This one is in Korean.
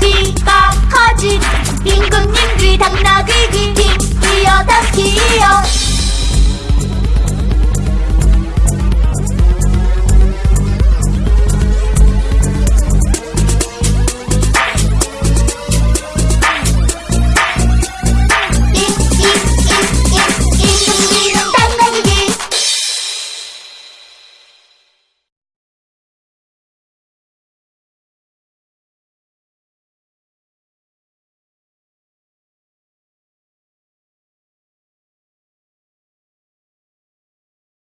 귀가 커진 임금님 귀 당나귀 귀